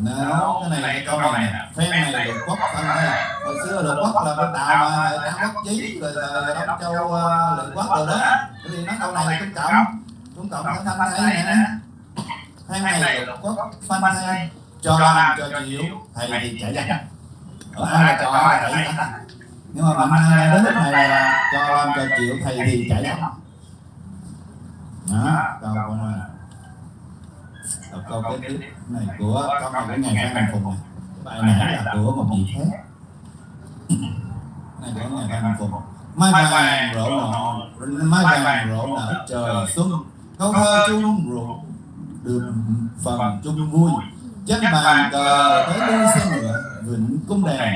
Nó cái này cái câu này phen này lục quốc phân đây hồi xưa lục quốc là bên tàu mà tam quốc chí rồi là đông châu uh, lục quốc rồi đó. Bởi vì nói câu này là trung cộng trung cộng thắng thanh thấy nè. phen này lục quốc phân đây cho làm cho chịu thầy thì chạy ra ở ai là cho là chạy nhưng mà mạnh ai đến lúc này là cho làm cho chịu thầy thì chạy ra đó câu này đọc câu kế tiếp này của có này cái ngày Phan Đình Phùng này. Bài này là của một vị khác. Này của ngày Phan Đình Phùng mai vàng rộ nọ mai vàng rộ nở trời xuân. Câu thơ chung ruột được phần chung vui. Chân bàn cờ tới đôi xe ngựa, vịnh cung đèn,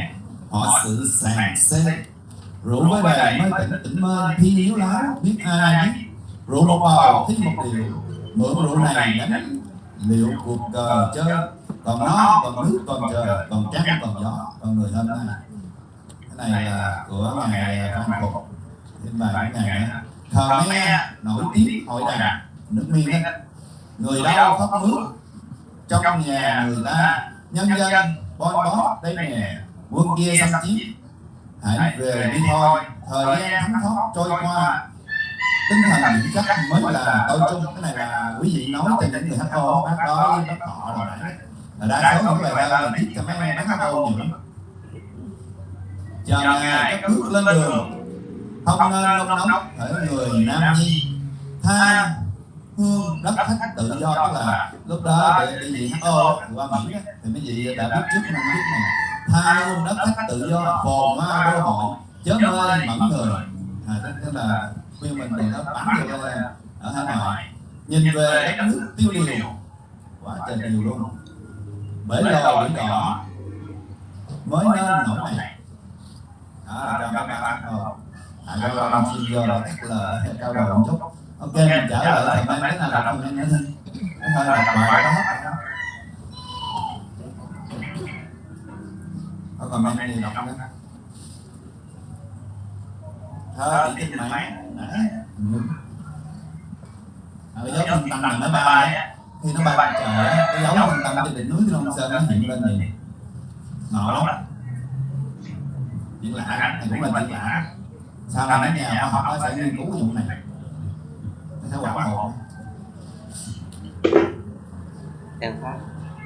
họ sự sàn xe. Rượu với đèn mới tỉnh tỉnh mơ thi yếu láo biết ai biết. Rượu một bầu thích một điều, mượn rượu này đánh liệu cuộc cờ chơi còn nó còn nước còn trời còn trăng còn gió còn người hôm nay. Cái này là của ngài phan phục. Thêm bài của ngài thờ me nổi tiếng hội đàn nước miên đó người đau khóc mướt trong nhà người ta. nhân dân bon bó đây nè quân kia xâm chiếm. hãy về đi thôi. thời gian thấm thoát trôi qua tinh thần vững chắc mới là tôi chung cái này là quý vị nói cho những người HO bác đó bác họ rồi nãy là đa số những thơ là viết cho mấy bác HO nhiều lắm. Chờ ngày các bước lên đường. không nên nông nóng ở người nam nhi. tha hương đất khách tự do tức là lúc đó để đi diện HO qua Mỹ đó, thì mấy vị đã biết trước năm biết này. Tha hương đất khách tự do phồn hoa đô hội chớ mê mẫn người. À, tức là khuyên mình để nó bắn vô ở Hà Nội. Nhìn về đất nước tiêu điều quá trời điều luôn. Bởi lò biển đỏ mới nên nổi này. Đó là cho các bạn rồi à cho các bạn xin vô là cắt lời cao đầu một chút. Ok, mình trả lời thầy mấy cái nào đọc mình nữa cái hơi đọc bài đó hết có comment gì đọc nữa thơ bị kinh mạng ở dấu trung tâm là nó bay khi nó bay trời á cái dấu trung tâm trên đỉnh núi Long Sơn nó hiện lên gì ngộ lắm. chuyện lạ. Thì cũng là chuyện lạ. Sau này mấy nhà khoa học nó sẽ nghiên cứu cái vụ này? Nó sẽ quản hộ. Đang phát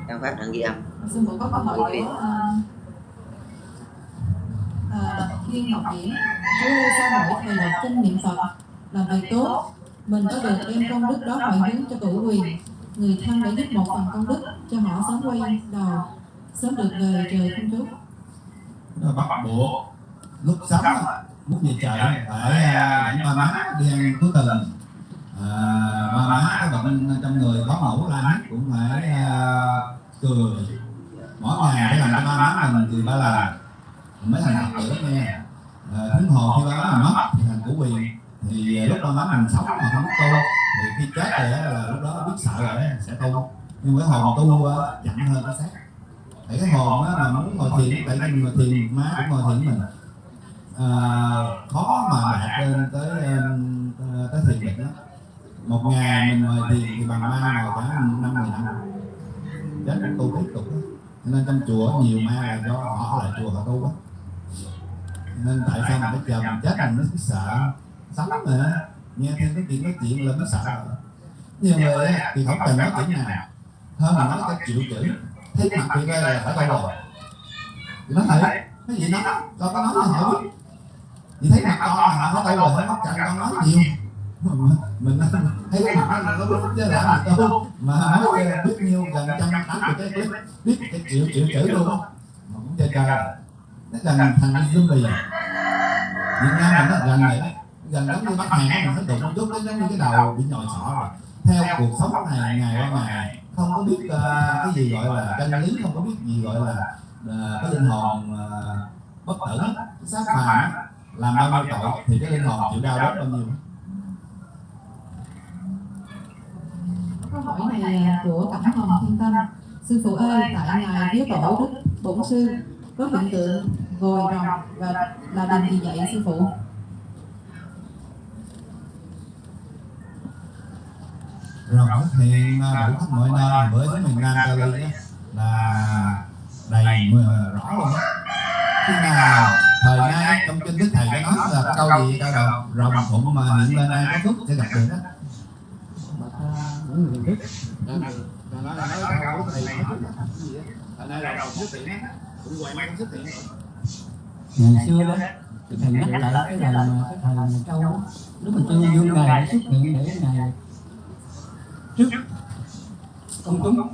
đang phát đang ghi âm. Sư phụ có câu hỏi của uh, Ờ, Thiên Ngọc Diễn Chúa ơi sao mỗi thời đọc kinh niệm Phật là bài tốt. Mình có được đem công đức đó hồi hướng cho cửu quyền người thân đã giúp một phần công đức cho họ sớm quay đầu sớm được về trời không chúc đó bắt buộc lúc sống lúc muốn về trời phải à, ba má đi ăn cuối tuần à, ba má có bệnh trong người có mẫu la hét cũng phải à, cười. Mỗi ngày phải làm cho ba má mình cười ba lần mới thành phật tử nghe. Ờ, Thánh hồ khi ba má mình mất thì thành của quyền thì ờ, lúc ba má mình sống mà không tu thì khi chết rồi là lúc đó biết sợ rồi sẽ tu. Nhưng cái hồn tu ờ, chậm hơn cái xác tại cái hồn á, mà muốn ngồi thiền tại mình ngồi thiền má cũng ngồi thiền mình. À, khó mà đạt lên tới tới thiền định đó một ngày mình ngồi thiền thì bằng ma ngồi cả năm mười năm. Chết tu tiếp tục đó. Nên trong chùa nhiều ma là do họ lại chùa họ tu quá nên tại sao mà bây giờ mình chết mình nó cứ sợ? Sống nữa nghe thêm cái chuyện nói chuyện là nó sợ. Nhiều người thì không cần nói chuyện nào. Hơn mà nói cái triệu chữ thế mặt thì đây là phải đâu rồi thì nó thấy, cái gì nó? Con có nói nó hỏi thì thấy mặt con là họ tay rồi nó cần con nói nhiều. Mình thấy cái mặt nó nó chứ là mình tu. Mà nói biết nhiêu gần trăm tám mươi cái clip biết cái triệu triệu chữ luôn. Mà cũng chơi gần nó gần thành bì Việt Nam mình nó gần vậy gần giống như bắt hàn mình nó đụng chút nó giống như cái đầu bị nhồi sọ rồi. Theo cuộc sống này ngày qua ngày không có biết uh, cái gì gọi là chân lý không có biết gì gọi là uh, cái linh hồn uh, bất tử cái xác phàm làm bao nhiêu tội thì cái linh hồn chịu đau đớn bao nhiêu câu hỏi này của Cẩm Hồng Thiên Tâm. Sư phụ ơi tại ngài viết tổ đức bổn sư có hiện tượng gồi rồng và là điều gì vậy sư phụ. Xuất hiện đủ khắp mọi nơi bữa xuống miền Nam Cali là đầy mưa rõ luôn á khi nào thời nay trong kinh đức thầy có nói là câu gì câu đầu rồng phụng mà hiện lên ai có phúc sẽ gặp được đó. Những người đức nói là nói câu của thầy thời nay là rồng xuất hiện á cũng hoài mang xuất hiện ngày xưa đó thì thầy nhắc lại cái lần mà cái thời mà châu. Lúc mà châu dương ngài xuất hiện để ngài trước công chúng,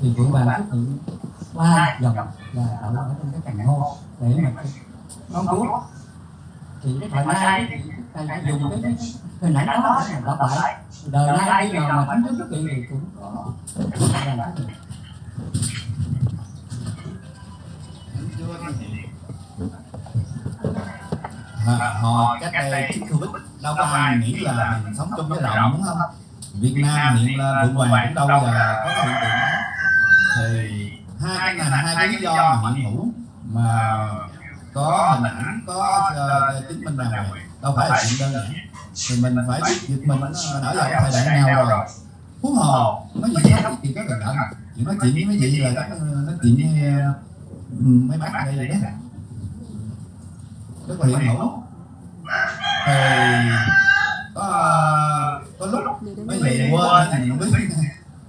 thì vượng bàn xuất hiện ba dòng là đậu ở trong cái cành ngô để mà con chúa thì cái thời nay thì thầy đã dùng cái cái hình ảnh đó để mà đọc lại. Đời nay bây giờ mà thánh thức xuất hiện thì cũng có. Là họ cách đây trước Covid đâu có ai nghĩ là mình sống trong cái rộng đúng không? Việt Nam hiện là Phượng Hoàng cũng đâu bao giờ có hiện tượng đó. Thì hai cái này hai cái lý do mà hiện hữu mà có hình ảnh có uh, chứng minh rằng đâu phải là chuyện đơn giản. Thì mình phải biết việc mình đã ở cái thời đại nào rồi. Huống hồ nói gì khác thì có gần cận chuyện nói chuyện với mấy vị là nó ờ, nói chuyện với ờ, Ừ, mấy bác ở đây rồi đó rất là hiện hữu thì có có lúc mấy vị quên thì không biết.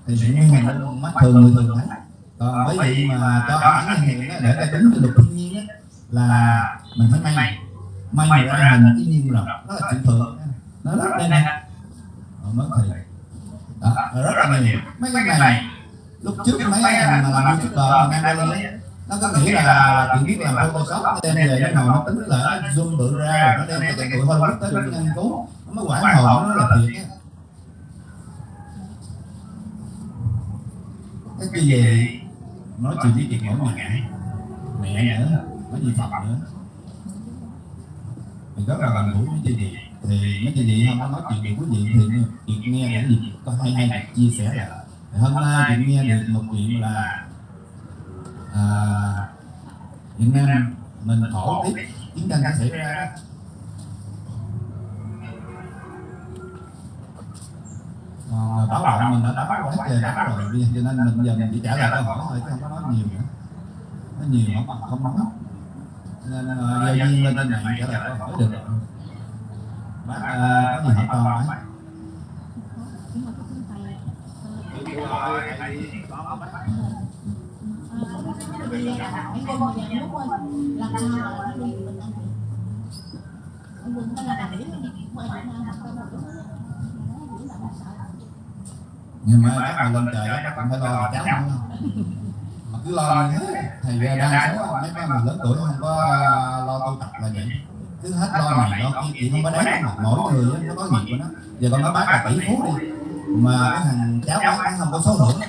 Thì sự nguyên hình mắt thường người thường thấy. Còn mấy vị mà cho ảnh hiện để ta tính cái luật thiên nhiên á, là mình phải may. May mà ra hình thiên nhiên rồi đó là chuyện thường nó rất đây nè ờ, mới thì. Đó rất là nhiều. Mấy cái này lúc trước mấy anh mà làm youtuber ờ, mà mang ra lên nó có nghĩ là, là chỉ biết làm photoshop nó đem về nó ngồi nó tính là nó zoom bự ra nó đem cho tụi Hollywood tới nó nghiên cứu nó mới quản hồn nó là thiệt á cái gì vậy nói chuyện với chị mỗi ngày mẹ nữa nói gì phật nữa. Thì rất là gần gũi với chị gì thì mấy chị gì không có nói chuyện được quý vị thì chị nghe những gì có hay hay chia sẻ là. Hôm nay chị nghe được một chuyện là à, Việt Nam mình khổ tiếp chiến tranh đã xảy ra đó còn báo động mình đã báo quá trời báo rồi cho nên mình giờ mình chỉ trả lời câu hỏi thôi chứ không có nói nhiều nữa nói nhiều không không nói nên uh, gieo duyên lên trên mạng trả lời câu hỏi được bác uh, có gì hỏi con bác làm sao mình ăn là Việt Nam không có ngày mai bác mà lên trời đó cũng phải lo là cháu không mà cứ lo như thế, thầy ra đa số mấy mấy người lớn tuổi không có à, lo tu tập là vậy. Cứ hết lo này lo kia chị không có đáng mà mỗi người nó có nghiệp của nó. Giờ con nói bác là tỷ phú đi. Mà cái thằng cháu bác nó không có số hưởng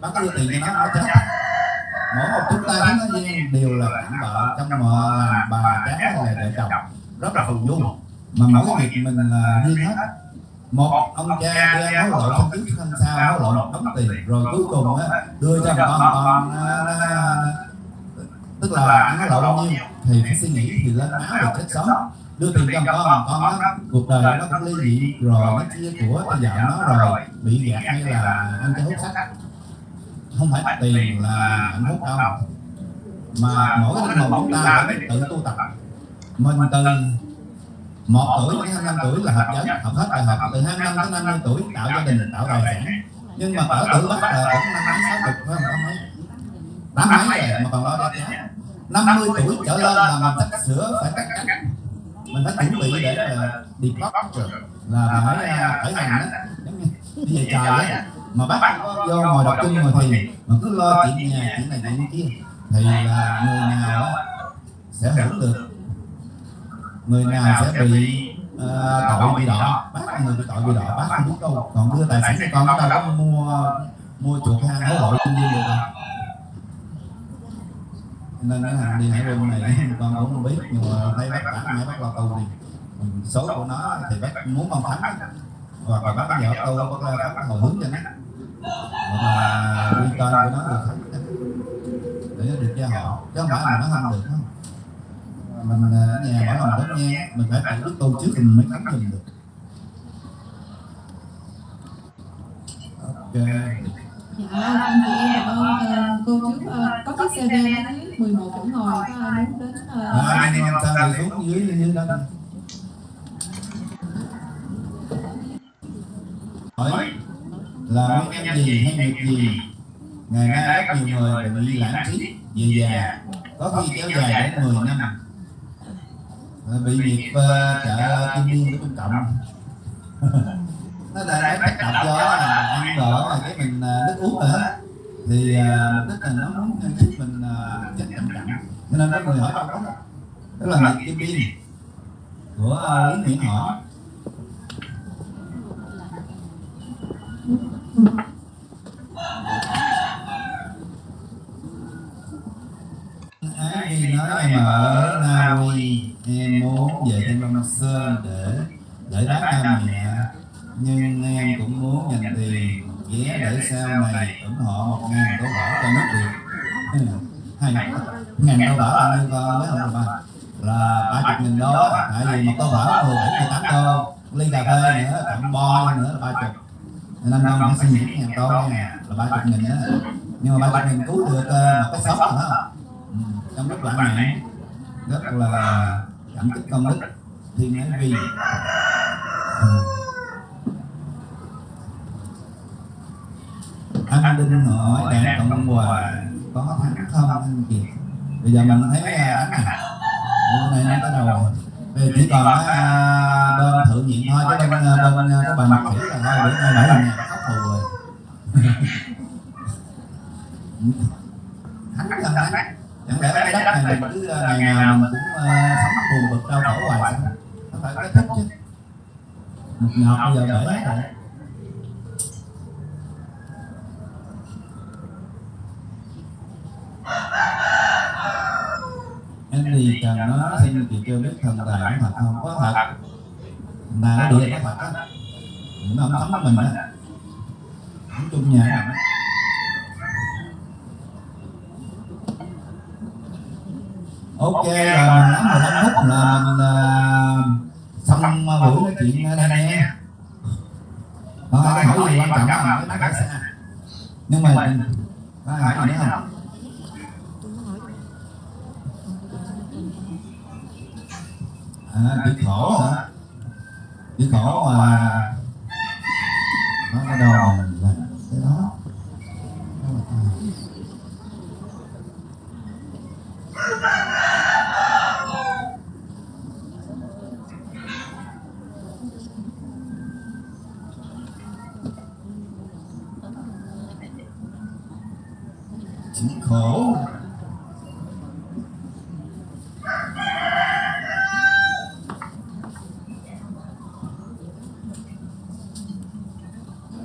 bác có đưa tiền cho nó nó chết mỗi một chúng ta chúng nó gian đều là bạn vợ trong mợ làm bà cháu hay là vợ chồng. Rất là phù du. Mà mỗi việc mình là riêng hết một ông cha đem hối lộ xong trước xong sau hối lộ một đống tiền, rồi cuối cùng á, đưa cho con con tức là ăn hối lộ bao nhiêu thì phải suy nghĩ thì lên máu rồi chết sớm đưa tiền cho con con nó cuộc đời nó cũng ly dị, rồi nó chia của cho vợ nó rồi, bị gạt hay là ăn cái hút sách không phải tiền là hạnh phúc đâu. Mà mỗi cái linh hồn chúng ta phải tự tu tập. Mình từ một tuổi đến 25 tuổi là hợp giới học hết đại học. Từ 25 đến 50 tuổi tạo gia đình tạo tài sản nhưng mà ở tuổi bắt là cũng năm mấy sáu chục phải không? Tám mấy tám mấy rồi mà còn lo cho cháu. 50 tuổi trở lên là mình sắp sửa phải cắt cánh. Mình phải chuẩn bị để đi departure là phải à, khởi hành đó. Giống như về trời á mà bác có vô ngồi đọc kinh ngồi thiền mà cứ lo chuyện nhà chuyện này chuyện kia thì là người nào sẽ hưởng được. Người nào sẽ bị uh, tội bị đỏ. Bác là người bị tội bị đỏ bác không biết đâu. Còn đưa tài sản cho con ta có mua mua chuột hang hối lộ kinh nhiên được đâu nên cái hành đi hải quân này con cũng không biết nhưng mà thấy bác bản mãi bác lo tu đi. Số của nó thì bác muốn con thắng và bác vợ tu bác lo bác hồi hướng cho nó và quy tên của nó là thắng để được gia họ chứ không phải mình nó không được không mình ở nhà bảo lòng đến nghe mình phải tự đức tu trước thì mình mới khánh mình được ok Dạ, anh chị em cảm ơn ờ, cô xe ven ở dưới 11 chỗ ngồi có ai muốn đến ờ, à, anh em sao thì xuống dưới dưới đó hỏi là nguyên nhân gì hay việc gì? ngày nay rất nhiều người bị lãng trí về già có khi kéo dài đến 10 năm. bị việc uh, chợ kim biên của trung cộng nó là cái tác động do là ăn đỡ là cái mình à, nước uống nữa. Thì à, mục đích là nó muốn giúp mình tránh trầm trọng cho nên có người hỏi câu đó tức là nghiệp kim biên của à, lý nguyễn hỏi Ái Nhi nói em ở Na Uy em muốn về Thiên Long Sơn để để đáp cha mẹ. Nhưng em cũng muốn dành tiền vé để sau này ủng hộ một ngàn đô bảo cho nước Việt. Hai ngàn đô bảo bao nhiêu con mấy ông bà? Là ba chục nghìn đô tại vì một đô bảo mười bảy mười tám đô. Ly cà phê nữa tặng bo nữa là ba chục năm năm nó xin những ngàn con nha là ba chục nghìn đó nhưng mà ba chục nghìn cứu được ờ, một cái xóm rồi đó ừ, trong lúc lãng mạn rất là cảm kích công đức thiên ái vi. Anh đinh hỏi đảng cộng hòa có thắng không anh kiệt? Bây giờ mình thấy ờ, anh này hôm nay nó tới rồi giờ chỉ còn à, bên thượng nhiệm thôi chứ bên à, bên à, cái bà mặt thủy là thôi bữa nay bảy lần nhà khóc thù rồi. Thắng không đấy chẳng lẽ cái đất này mình cứ à, ngày nào mình cũng à, sống buồn bực đau khổ hoài sao? phải kết thúc chứ. Một ngọt bây giờ hết rồi em thì cần nó xin chị cho biết thần tài có thật không có thật. Mà nó địa có thật á nó không thấm mình á không chung nhà mình á. ok là mình nắm 15 phút là mình uh, xong buổi nói chuyện ở đây nha. Còn có hỏi gì quan trọng không? Cái nói xa nhưng mà có hỏi gì nữa không? À chữ khổ hả chữ khổ mà nó bắt đầu mà là cái đó Đó là ta. chữ khổ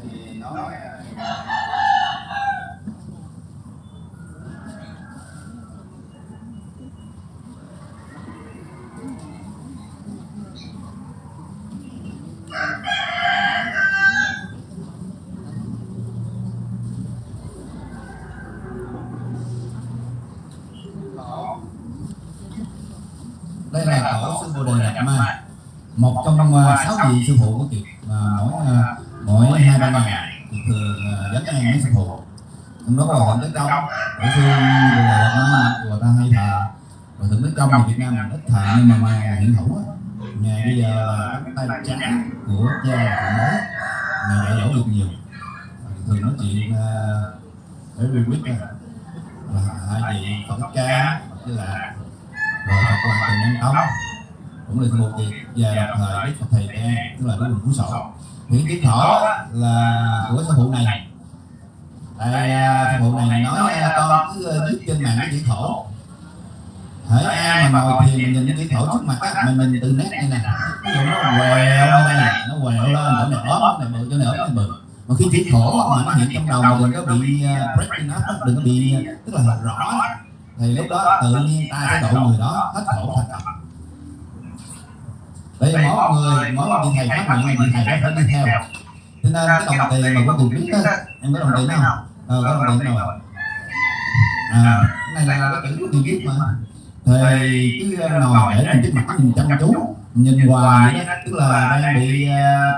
Thì nói đây là tổ sư bồ đề đạt ma một thì sư phụ có kịp mà mỗi mỗi hai ba ngày à, thì thường à, dẫn an với sư phụ. Trong đó có hòa thượng tới công ở sư bồ là đạt người ta hay thờ hòa thượng đức công thì việt nam mình ít thờ nhưng mà mà hiện hữu á ngày bây giờ là tay trái của cha của bố ngày dạy dỗ được nhiều. Thường nói chuyện uh, để vi quyết là hai vị phật ca với là rồi Phật Hoàng tình Nhân tông cũng là một việc về đồng thời Đức Phật Thầy An tức là Đức quỳnh Phú Sổ hiển kiến thọ là của sư phụ này. Tại à, sư phụ này nói à, con cứ à, viết trên mạng cái chữ khổ hỡi ai mà ngồi thiền mình nhìn cái chữ khổ trước mặt á mình mình tự nét như này ví dụ nó quẹo lên đây nó quẹo lên chỗ này ốm này bự chỗ này ốm này bự. Mà khi chữ khổ mà nó hiện trong đầu mà đừng có bị uh, breaking up đừng có bị tức là rõ. Thì lúc đó tự nhiên ta sẽ độ người đó hết khổ thành tập vì mỗi người mỗi một vị thầy phát nguyện vị thầy phải đi theo. cho nên cái đồng tiền mà của tiền biết đó em có đồng tiền không ờ có đồng tiền rồi à cái này là cái chữ tiền biết mà. Thì cứ ngồi để mình trước mặt nhìn chăm chú nhìn hoài vậy đó tức là đang bị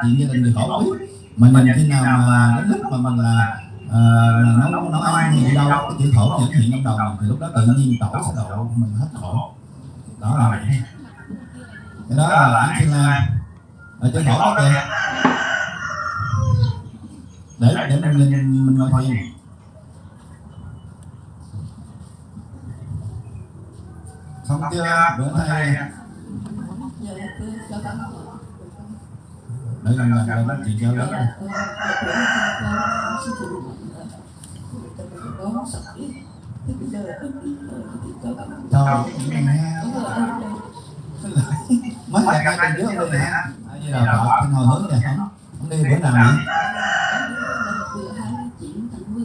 chuyện gia đình bị khổ biết. Mà nhìn khi nào mà đến lúc mà mình là à, nấu nấu ăn thì đâu cái chữ thổ hiển hiện trong đầu mình thì lúc đó tự nhiên tổ sẽ độ mình hết khổ đó là vậy cái đó là án thiên la ở chữ thổ đó kìa. để để mình mình mình ngồi thiền xong chưa? bữa nay cho con để lần nói chuyện cho lớn con thôi nghe Rồi, đây. mấy ngày hai tuần trước không đi hả? Như là vợ trên hồi hướng này không không đi bữa nào vậy? Vừa 29 tháng 10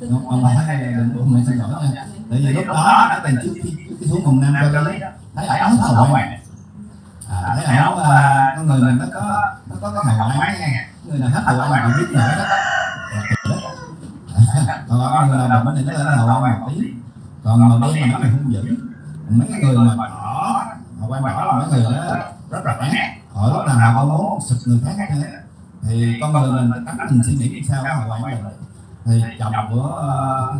tức ông ông là- thấy đừng buồn mình xin lỗi nha. Tại vì lúc đó nó từng trước khi cái xuống vùng nam cho lấy thấy ổng nói hậu ngoại à thấy ổng à, con người mình nó có nó có cái hậu ngoại nha. Người nào hết hậu ngoại mình biết nữa đó. Còn người nào thì nó lên hậu ngoại một tí. Còn màu đen mà nó là hung dữ. Mấy người mà hậu ngoại đỏ là mấy người đó rất là ác họ lúc nào họ muốn sụp người khác hết thì con người mình tánh mình suy nghĩ sao cái hậu ngoại mình thì chồng của ờ,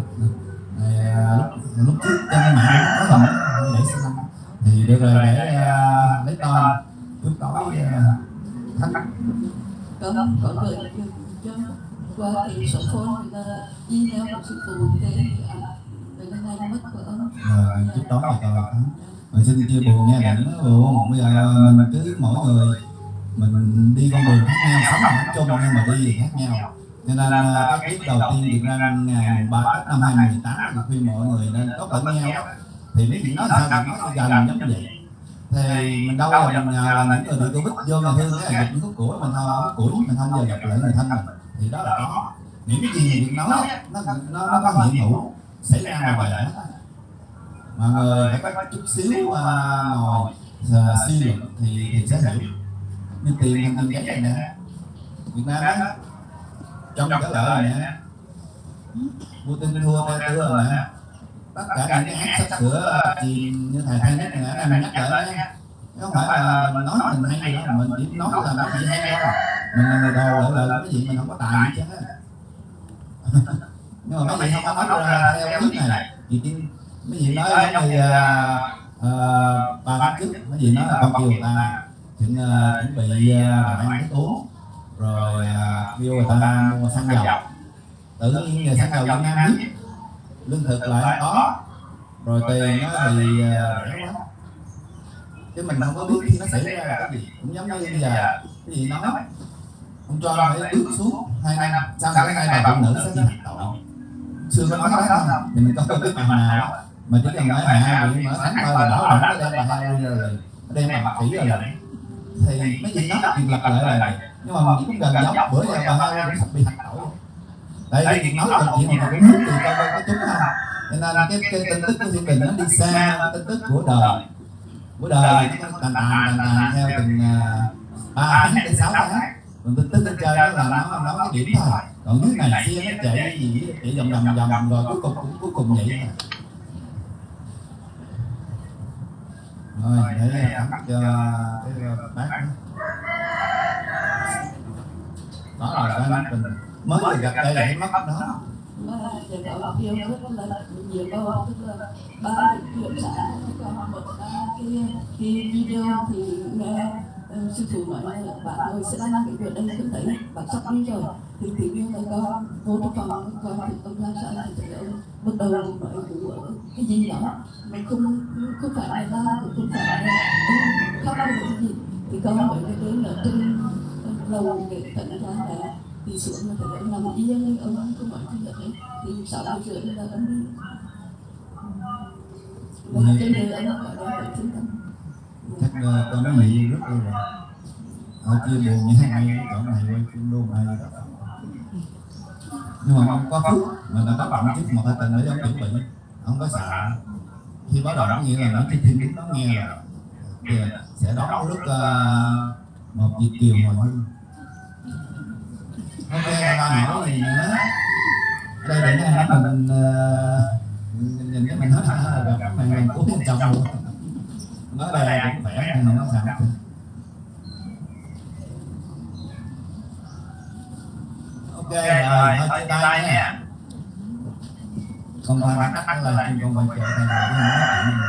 ờ, lúc lúc trước trên mạng có hình để xem thì được rồi để ờ, lấy tên trước tối thách con con gửi cho qua cái số phone thì là email của sư phụ thế rồi cái ngày mất của ông. Rồi trước tối thì coi rồi xin chia buồn nha đừng buồn bây giờ ờ, mình cứ mỗi người, mình đi con đường khác nhau, sống là chung nhưng mà đi thì khác nhau. Cho nên ờ, cái clip đầu tiên được ra ngày ba Tết năm 2018 thì khuyên mọi người nên có lẫn nhau thì mấy chuyện nói sao? Thì nói gần giống vậy. Thì mình đâu là mình ờ, là những người bị covid vô mà thương cái là dịch thuốc của mình thôi củi mình không bao giờ gặp lại người thân mình. Thì đó là có những cái gì mình nói nó nó nó có hiện hữu, xảy ra ngoài đời mọi người phải có chút xíu uh, ngồi. Uh, suy luận thì thì sẽ hiểu như tiền thành tiền giấy này nè. Việt Nam á trong cái lợi này nè Putin thua tay tưa rồi nè. Tất cả những cái hát sắp sửa à, chìm như thầy hay nhất này em nhắc lại nhé. Không phải là mình nói mình hay gì đó mình chỉ nói là cái gì hay thôi. Mình là người đầu lợi là cái gì mình không có tài gì chứ. Nhưng mà mấy vị không có nói ra theo clip này thì tin mấy vị nói giống như à, à, ba tháng trước mấy vị nói là con kêu ta chuẩn chuẩn bị uh, ăn thức uống rồi à, kêu người ta mua xăng dầu. Tự nhiên giờ xăng dầu Việt Nam biết lương thực lại không có. Rồi tiền nó thì rẻ quá. Chứ mình không có biết khi nó xảy ra là cái gì. Cũng giống như bây giờ cái gì nói ông cho nó phải bước xuống hai năm sau cả cái hai bà phụ nữ sẽ bị hành tội. Xưa có nói đó không thì mình có biết bà nào đó mà chỉ cần nói hạ vị mở sáng coi là bảo đảm cái đem bà hai ra rồi đem bà mặt kỹ rồi. Thì mấy gì nó chuyện lặp lại là nhưng mà mình cũng gần giống bữa giờ bà hai cũng sắp bị hành tội tại vì nói là chuyện mà cũng muốn thì coi có chúng không cho nên cái, cái tin tức của thiên đình nó đi xa tin tức của đời. Của đời nó tàn tàn tàn tàn theo từng à, ba tháng đến sáu tháng. Còn tin tức trên trời đó là nó nó cái điểm thôi. Còn dưới này kia nó chạy gì chạy vòng vòng vòng rồi cuối cùng cũng cuối cùng vậy thôi. Rồi để tắm cho cái bác đó đó là cái mình mới được gặp đây là cái mắt đó. Ba chuyện xã còn một cái cái video thì nghe ờ, sư phụ nói là bạn ơi sẽ đăng cái video đây cứ thấy bạn sắp đi rồi thì tự nhiên là con vô trong phòng coi thì ông ra xã thì thấy ông. Bắt đầu nói của cái gì đó mà không không phải là ba cũng không phải là ông khóc hay cái gì. Thì con hỏi cái đấy là trên lầu để tận ra là thì xuống là thấy ông nằm yên ông không nói gì hết thì sáu giờ rưỡi là ông đi. Và trên đời ông gọi đó phải trung tâm chắc uh, con nói gì rất là rồi. Ở chia buồn như thế này chỗ này quay phim luôn ai đó nhưng mà ông có phước mà đã có động trước một hai tuần để ông chuẩn bị ông có sợ. Khi báo động nghĩa là nó cái thiên đứng nó nghe là thì sẽ đón lúc uh, một dịp kiều hồi hương. Ok ba hỏi gì nữa? Đây để nó mình uh, nhìn cái mình hết hả? Gặp màn hình của chồng nói đây cũng khỏe nhưng mà nó sao ok rồi thôi chia tay nha. Con phải bắt tắt là chim con phải chờ thay đổi cái nói chuyện này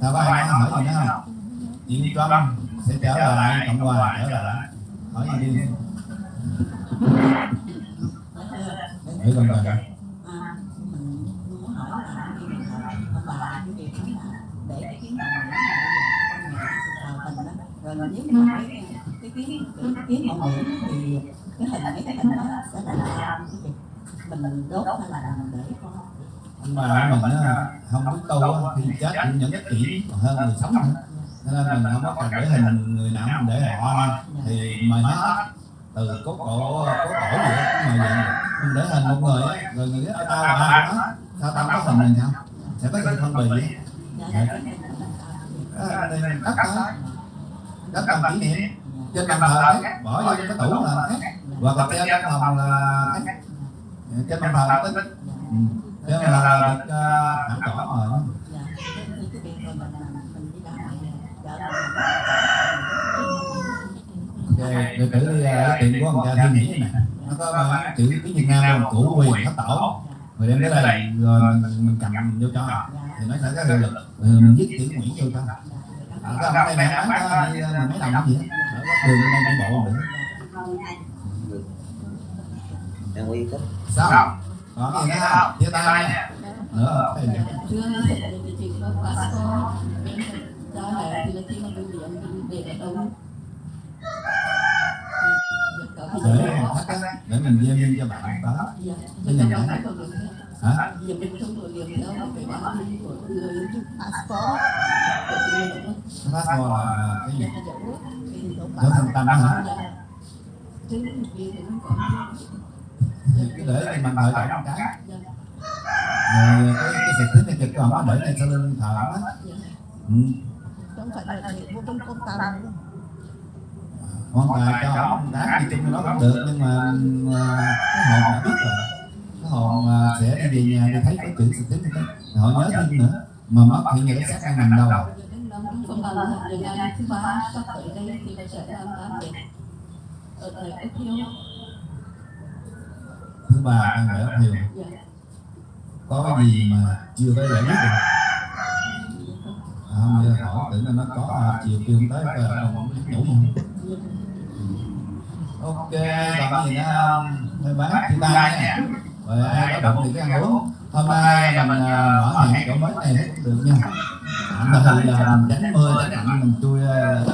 sao có ai nói hỏi gì nữa không? Yên Trump sẽ trở lại Cộng hòa trở lại. hỏi gì đi. Hỏi con bà À, mình muốn hỏi là khi mình thờ ông bà cái việc đó là để cái kiến mộ nữ thờ tình đó rồi nếu mà cái cái kiến cái kiến mộ nữ thì cái hình mấy cái hình đó sẽ là sao cái việc mình đốt hay là mình để con ông bà mình không biết tu thì chết cũng những cái kỹ hơn người sống nữa. Cho nên mình không có cần để hình người nào mình để họ thì mời hết từ cốt cổ cốt cổ gì đó mời vậy mình để hình một người á, rồi người đó tao là ai của sao tao có hình mình không sẽ có sự phân biệt dạ, dạ cái hình đất làm kỷ niệm trên bàn thờ khác bỏ vô cái tủ là khác. Hoặc là treo trong phòng là khác. Trên bàn thờ nó tính ừ. nên là được hẳn cỏ rồi dạ cái cái rồi rồi thử đi uh, tiệm của ông cha Thiên Nhĩ này nó có chữ tiếng Việt Nam luôn củ quyền thất tổ rồi đem tới đây rồi mình, mình cầm vô cho. Thì nó sẽ có hiệu lực. Rồi mình viết chữ Nguyễn vô cho à, cái ông đây mẹ bán có uh, mười mấy đồng gì á ở góc đường bên đây đi bộ được đang uy thích sao còn gì nữa không chia tay nha nữa có cho để ở mình in cho bạn đó Dạ, Bây giờ nhảy hả? Passport là cái gì? Dấu thân tâm á hả? Chứ kia thì không còn thì cứ để mình đợi thờ trọng cái. Rồi cái cái sạch tính này kịch còn có để lên sau lưng thờ á. Ừ. không phải là vô trong công tàng con bà cho ông đá đi chung nó cũng được, nhưng mà à, cái hồn đã biết rồi hồn à, sẽ đi về nhà thì thấy có chữ sạch tính đó. Họ nhớ thêm nữa. Mà mất giờ cái xác đang nằm đâu. À? thứ ba thì đang phải ấp hiều dạ có cái gì mà chưa tới giải quyết được? À, không giờ hỏi tưởng là nó có à, chiều kêu tới coi ở đâu không nhủ không? Ok còn gì nữa không? Bác chia tay nha rồi ai có động thì ăn uống. Hôm nay mình ờ, mở hàng chỗ mới này cũng được nha. Tạm thời là mình tránh ờ, mưa tránh lạnh mình chui ờ,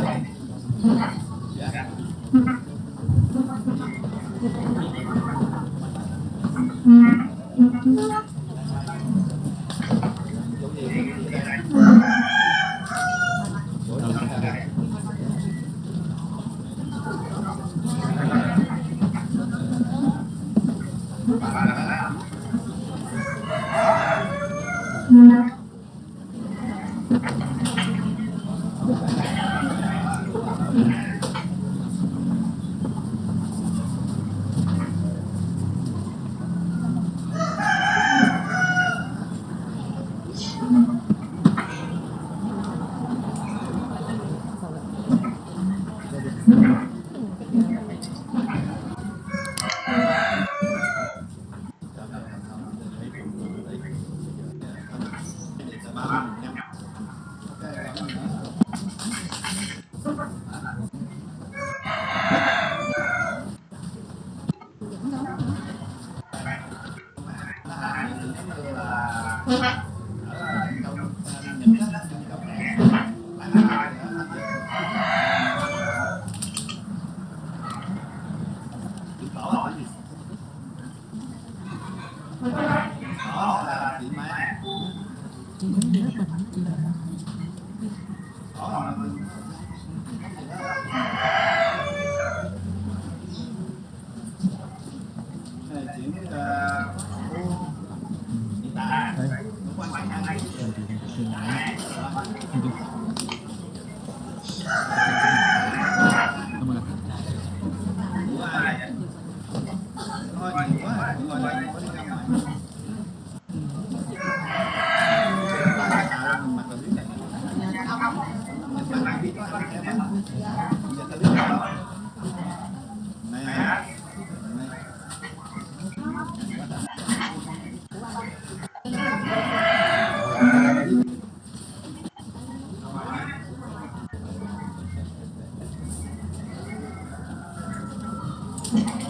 Hai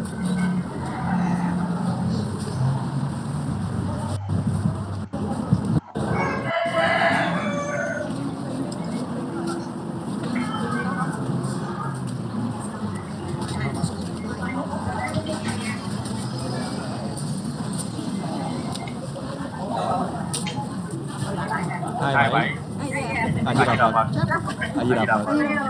hai bảy a di đà phật a di đà phật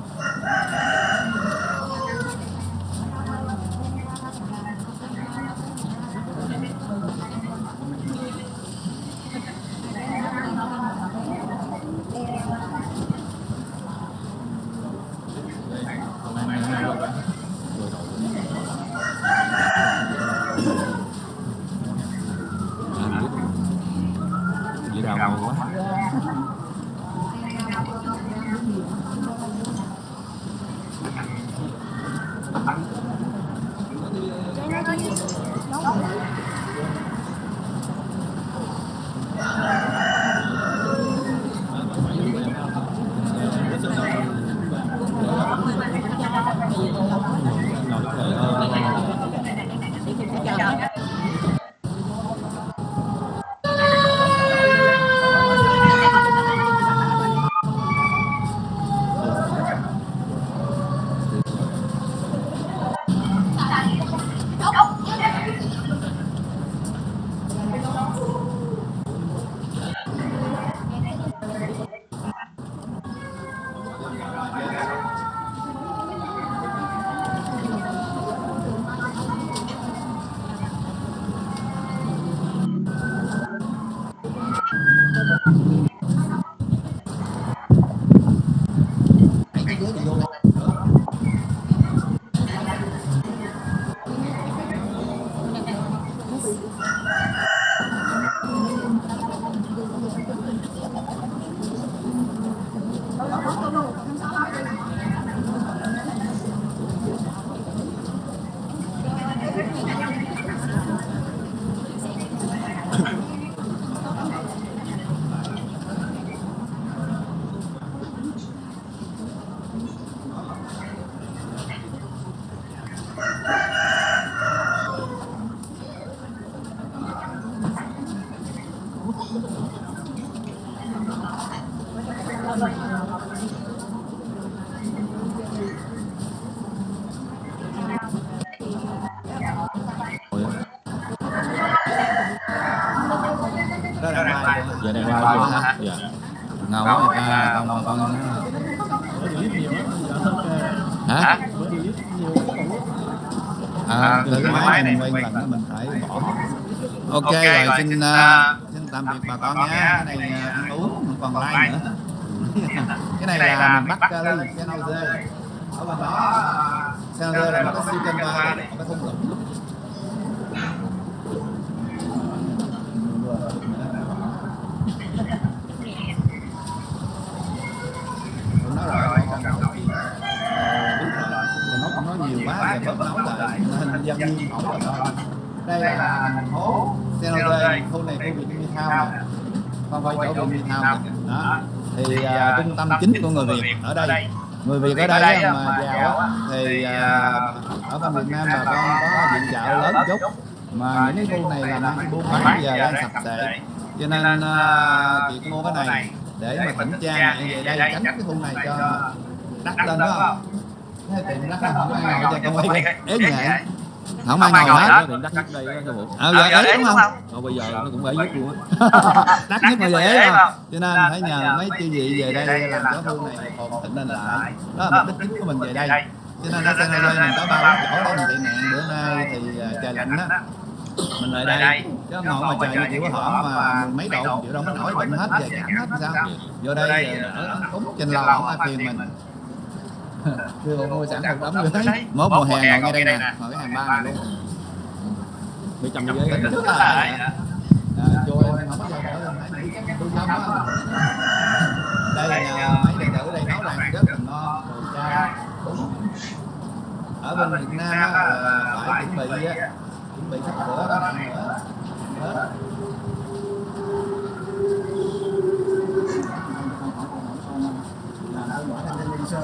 xin xin, uh, xin tạm biệt bà con nhé cái này à, ăn uống mình còn lai nữa? Cái này là mình bắt lấy uh, cái nâu dê ở bên đó sao dê là nó có siêu cân ba nó có thung lũng nhiều quá về bớt nấu lại hình dân nhiên không rồi đây là thành phố. San Jose khu này khu Việt Nam Town nè không phải chỗ Việt Nam Town nè. đó. Thì à, trung tâm chính của người Việt ở đây. người Việt ở đây á, mà giàu á, thì à, ở bên Việt Nam bà con có viện trợ lớn chút mà những cái khu này là đang buôn bán giờ đang sập sệ cho nên à, chị mua cái này để mà thỉnh cha mẹ về đây tránh cái khu này cho đắt lên đó. không? Thế tiền đắt không ai ngồi cho con quay ế nhẹ không ai ngồi hết. Điện đắt nhất đây đó sư phụ. ờ giờ ế đúng không? Còn bây giờ nó cũng phải giúp luôn á. đắt nhất mà dễ không? Cho nên phải nhờ mấy chư vị về đây làm cho khu này còn thịnh lên lại. Đó là mục đích chính của mình về đây. Cho nên ở San Jose mình có ba bốn chỗ để mình tị nạn. Bữa nay thì à, trời lạnh á. Mình lại đây. chứ ngồi mà trời như kiểu hở mà mười mấy độ chịu đâu có nổi bệnh hết. Về cảm hết sao? Vô đây ở cúng trên lò không ai phiền mình Đưa bộ mua sẵn một đống người thấy Mốt mùa hè ngồi ngay đây nè. Ngồi cái hàng ba này luôn Bị chồng như vậy. Tính trước là à, em không có giờ nữa lên Phải nghĩ chắc tôi sống á. Đây là mấy đệ tử đây nấu làm rất là ngon Rồi cha Ở bên Việt Nam á phải chuẩn bị á. Chuẩn bị sắp sửa đó. Ăn nữa Hết. làm tôi bỏ ra trên Linh Sơn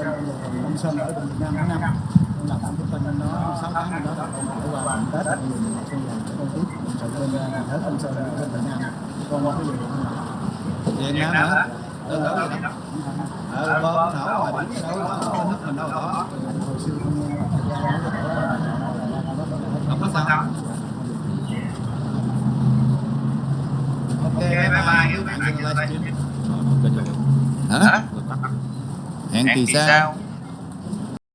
Long Sơn ở Việt Nam tháng năm là tam thức tinh nó sáu tháng bên đó để qua làm Tết thì mình học sinh là con tiếp trở chọn bên nhà thờ Long Sơn ở bên Việt Nam con qua cái gì không làm Việt Nam hả? Đơn đấu gì đâu Ờ, bơm nổ mà điểm đâu có nước mình đâu có hồi xưa không thời gian Không có sao Ok, bye bye, các bạn dừng livestream Kênh